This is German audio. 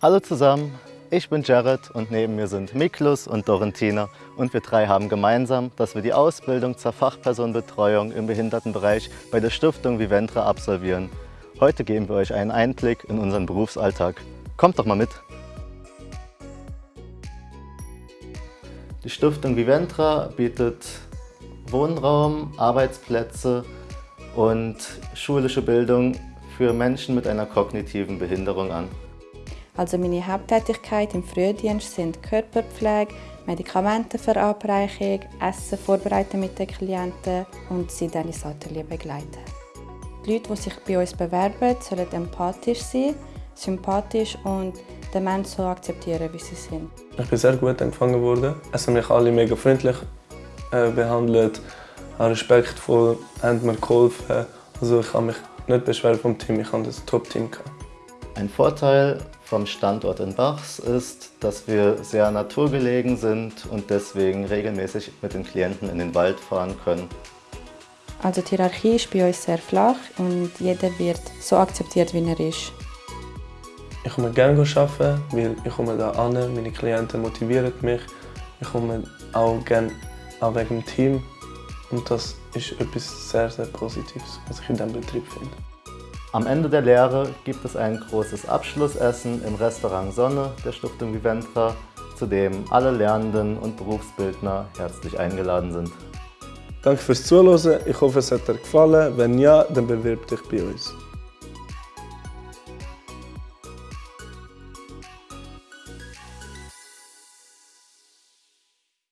Hallo zusammen, ich bin Jared und neben mir sind Miklus und Dorentina und wir drei haben gemeinsam, dass wir die Ausbildung zur Fachpersonenbetreuung im Behindertenbereich bei der Stiftung Viventra absolvieren. Heute geben wir euch einen Einblick in unseren Berufsalltag. Kommt doch mal mit! Die Stiftung Viventra bietet Wohnraum, Arbeitsplätze und schulische Bildung für Menschen mit einer kognitiven Behinderung an. Also meine Haupttätigkeit im Frühdienst sind Körperpflege, Medikamentenverabreichung, Essen vorbereiten mit den Klienten und sie dann ins Atelier begleiten. Die Leute, die sich bei uns bewerben, sollen empathisch sein, sympathisch und den Menschen so akzeptieren, wie sie sind. Ich bin sehr gut empfangen worden. Es haben mich alle mega freundlich äh, behandelt, respektvoll, haben mir geholfen. Also ich kann mich nicht beschweren vom Team, ich hatte ein Top-Team. Ein Vorteil vom Standort in Bachs ist, dass wir sehr naturgelegen sind und deswegen regelmäßig mit den Klienten in den Wald fahren können. Also die Hierarchie ist bei uns sehr flach und jeder wird so akzeptiert, wie er ist. Ich komme gerne arbeiten, weil ich komme da an, meine Klienten motivieren mich. Ich komme auch gerne auch wegen dem Team und das ist etwas sehr, sehr Positives, was ich in diesem Betrieb finde. Am Ende der Lehre gibt es ein großes Abschlussessen im Restaurant Sonne der Stiftung Viventra, zu dem alle Lernenden und Berufsbildner herzlich eingeladen sind. Danke fürs Zuhören, ich hoffe es hat dir gefallen. Wenn ja, dann bewirb dich bei uns.